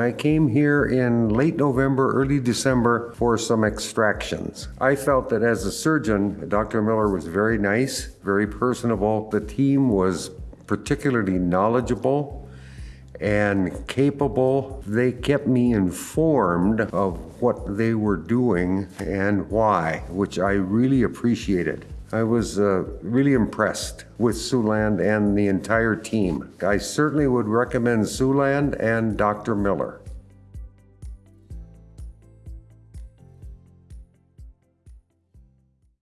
I came here in late November, early December for some extractions. I felt that as a surgeon, Dr. Miller was very nice, very personable. The team was particularly knowledgeable and capable. They kept me informed of what they were doing and why, which I really appreciated. I was uh, really impressed with Siouxland and the entire team. I certainly would recommend Siouxland and Dr. Miller.